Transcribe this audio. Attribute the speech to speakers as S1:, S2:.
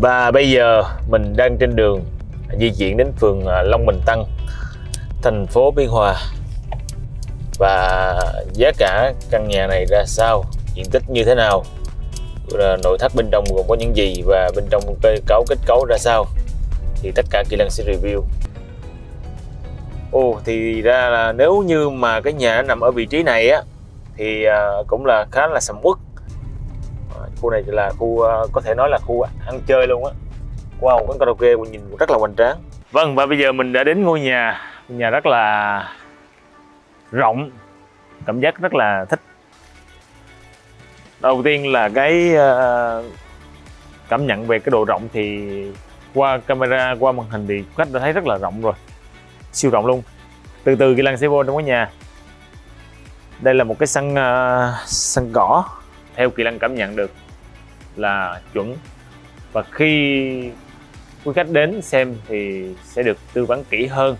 S1: Và bây giờ mình đang trên đường di chuyển đến phường à, Long Bình Tân, thành phố Biên Hòa. Và giá cả căn nhà này ra sao, diện tích như thế nào, nội thất bên trong gồm có những gì và bên trong cơ cấu kết cấu ra sao thì tất cả Kỳ Lân sẽ review. Ồ thì ra là nếu như mà cái nhà nằm ở vị trí này á thì à, cũng là khá là sầm uất. Khu này là khu uh, có thể nói là khu ăn chơi luôn á. Wow, quán karaoke mình nhìn rất là hoành tráng. Vâng và bây giờ mình đã đến ngôi nhà, nhà rất là rộng, cảm giác rất là thích. Đầu tiên là cái uh, cảm nhận về cái độ rộng thì qua camera, qua màn hình thì khách đã thấy rất là rộng rồi siêu rộng luôn từ từ Kỳ lăng xe vô trong cái nhà đây là một cái sân uh, sân cỏ theo Kỳ Lân cảm nhận được là chuẩn. Và khi quý khách đến xem thì sẽ được tư vấn kỹ hơn.